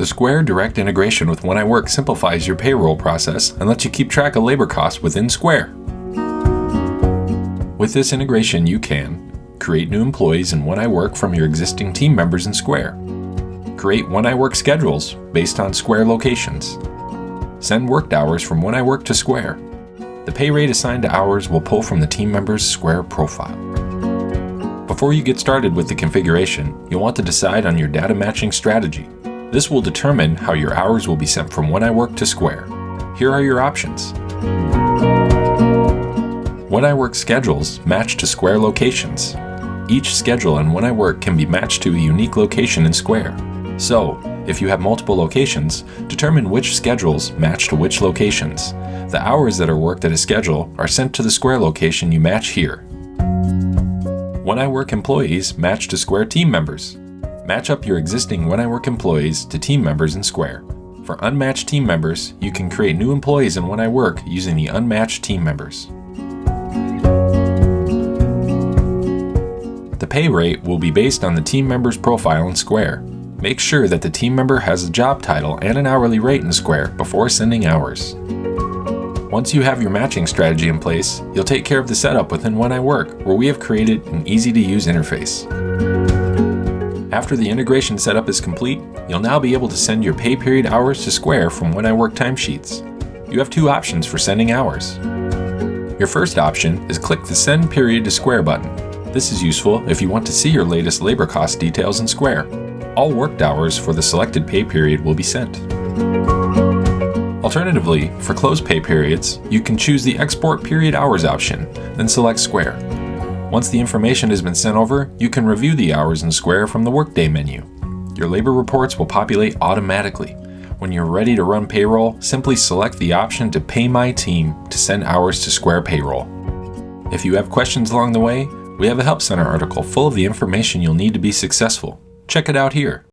The Square direct integration with When I Work simplifies your payroll process and lets you keep track of labor costs within Square. With this integration, you can create new employees in When I Work from your existing team members in Square, create When I Work schedules based on Square locations, send worked hours from When I Work to Square. The pay rate assigned to hours will pull from the team member's Square profile. Before you get started with the configuration, you'll want to decide on your data matching strategy. This will determine how your hours will be sent from When I Work to Square. Here are your options. When I Work schedules match to Square locations. Each schedule in When I Work can be matched to a unique location in Square. So, if you have multiple locations, determine which schedules match to which locations. The hours that are worked at a schedule are sent to the Square location you match here. When I Work employees match to Square team members. Match up your existing When I Work employees to team members in Square. For unmatched team members, you can create new employees in When I Work using the unmatched team members. The pay rate will be based on the team member's profile in Square. Make sure that the team member has a job title and an hourly rate in Square before sending hours. Once you have your matching strategy in place, you'll take care of the setup within When I Work, where we have created an easy to use interface. After the integration setup is complete, you'll now be able to send your pay period hours to Square from When I Work timesheets. You have two options for sending hours. Your first option is click the Send Period to Square button. This is useful if you want to see your latest labor cost details in Square. All worked hours for the selected pay period will be sent. Alternatively, for closed pay periods, you can choose the Export Period Hours option, then select Square. Once the information has been sent over, you can review the hours in Square from the Workday menu. Your labor reports will populate automatically. When you're ready to run payroll, simply select the option to Pay My Team to send hours to Square Payroll. If you have questions along the way, we have a Help Center article full of the information you'll need to be successful. Check it out here.